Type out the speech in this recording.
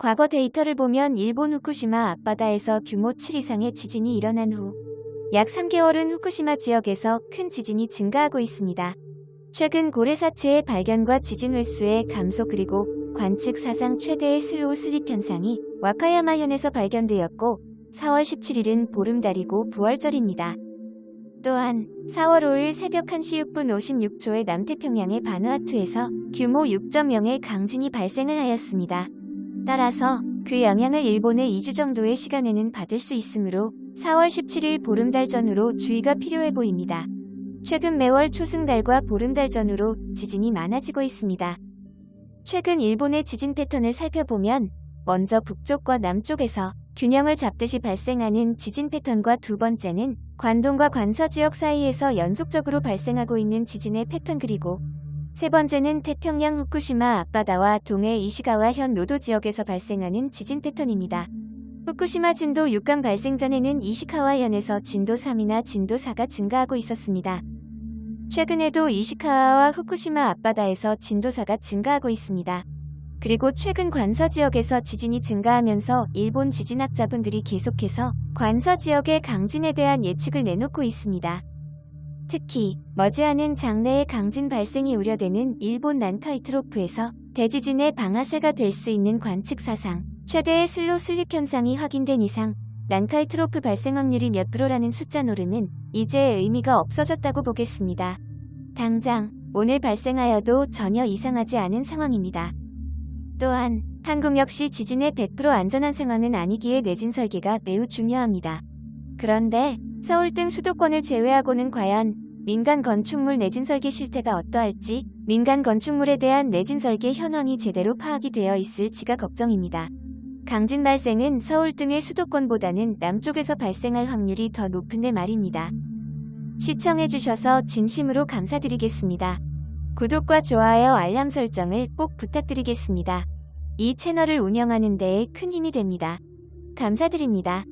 과거 데이터를 보면 일본 후쿠시마 앞바다에서 규모 7 이상의 지진이 일어난 후 약 3개월은 후쿠시마 지역에서 큰 지진이 증가하고 있습니다. 최근 고래사체의 발견과 지진 횟수의 감소 그리고 관측 사상 최대의 slow slip 현상이 와카야마현에서 발견되었고 4월 17일은 보름달이고 부활절입니다. 또한 4월 5일 새벽 1시 6분 56초에 남태평양의 바누아투에서 규모 6.0의 강진이 발생을 하였습니다. 따라서 그 영향을 일본의 2주 정도의 시간에는 받을 수 있으므로 4월 17일 보름달 전후로 주의가 필요해 보입니다. 최근 매월 초승달과 보름달 전후로 지진이 많아지고 있습니다. 최근 일본의 지진 패턴을 살펴보면 먼저 북쪽과 남쪽에서 균형을 잡듯이 발생하는 지진 패턴과 두 번째는 관동과 관서 지역 사이에서 연속적으로 발생하고 있는 지진의 패턴 그리고 세 번째는 태평양 후쿠시마 앞바다와 동해 이시가와 현 노도 지역에서 발생하는 지진 패턴입니다. 후쿠시마 진도 6강 발생 전에는 이시카와현에서 진도 3이나 진도 4가 증가하고 있었습니다. 최근에도 이시카와와 후쿠시마 앞바다에서 진도 4가 증가하고 있습니다. 그리고 최근 관서 지역에서 지진이 증가하면서 일본 지진학자분들이 계속해서 관서 지역의 강진에 대한 예측을 내놓고 있습니다. 특히 머지않은 장래의 강진 발생이 우려되는 일본 난카이트로프에서 대지진의 방아쇠가 될 수 있는 관측 사상 최대의 slow slip 현상이 확인된 이상 난카이트로프 발생 확률이 몇 프로라는 숫자 놀음은 이제 의미가 없어졌다고 보겠습니다. 당장 오늘 발생하여도 전혀 이상하지 않은 상황입니다. 또한 한국 역시 지진의 100% 안전한 상황은 아니기에 내진 설계가 매우 중요합니다. 그런데 서울 등 수도권을 제외하고는 과연 민간 건축물 내진 설계 실태가 어떠할지 민간 건축물에 대한 내진 설계 현황이 제대로 파악이 되어 있을지가 걱정입니다. 강진 발생은 서울 등의 수도권보다는 남쪽에서 발생할 확률이 더 높은 데 말입니다. 시청해주셔서 진심으로 감사드리겠습니다. 구독과 좋아요 알람 설정을 꼭 부탁드리겠습니다. 이 채널을 운영하는 데에 큰 힘이 됩니다. 감사드립니다.